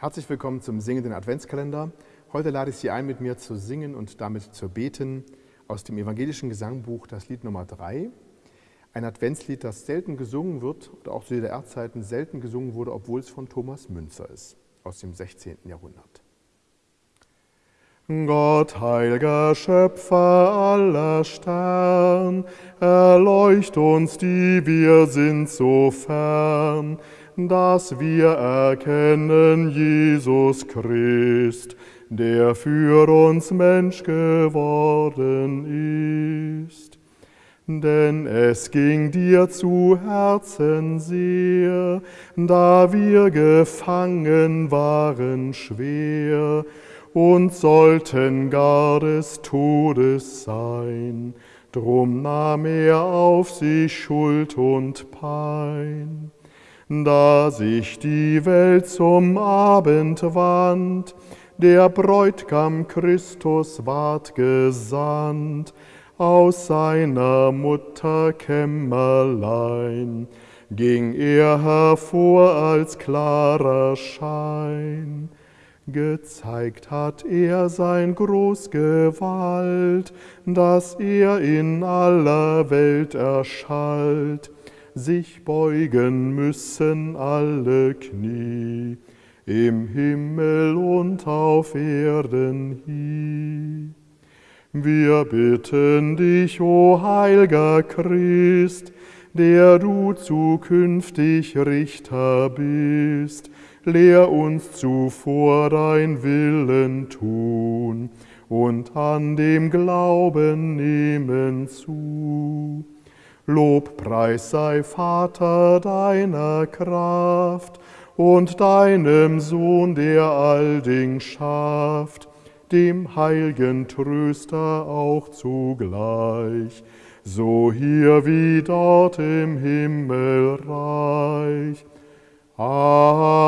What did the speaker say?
Herzlich willkommen zum singenden Adventskalender. Heute lade ich Sie ein, mit mir zu singen und damit zu beten aus dem evangelischen Gesangbuch, das Lied Nummer 3. Ein Adventslied, das selten gesungen wird oder auch zu DDR-Zeiten selten gesungen wurde, obwohl es von Thomas Münzer ist, aus dem 16. Jahrhundert. Gott, heiliger Schöpfer aller Stern, erleucht uns, die wir sind so fern, dass wir erkennen Jesus Christ, der für uns Mensch geworden ist. Denn es ging dir zu Herzen sehr, da wir gefangen waren schwer, und sollten gar des Todes sein. Drum nahm er auf sich Schuld und Pein. Da sich die Welt zum Abend wand, der Bräutigam Christus ward gesandt, aus seiner Mutter Kämmerlein ging er hervor als klarer Schein. Gezeigt hat er sein Großgewalt, dass er in aller Welt erschallt, sich beugen müssen alle Knie, im Himmel und auf Erden hie. Wir bitten dich, o heiliger Christ, der du zukünftig Richter bist, lehr uns zuvor dein Willen tun und an dem Glauben nehmen zu. Lobpreis sei Vater deiner Kraft und deinem Sohn, der all Ding schafft, dem heiligen Tröster auch zugleich, so hier wie dort im Himmelreich Amen.